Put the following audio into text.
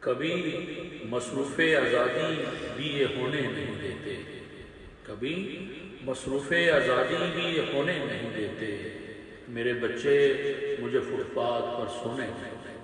کبھی مصروف آزادی بھی یہ ہونے نہیں دیتے، کبھی مصروف آزادی بھی یہ ہونے نہیں دیتے۔ میرے بچے مجھے فٹ پاتھ پر سونے نہیں دیتے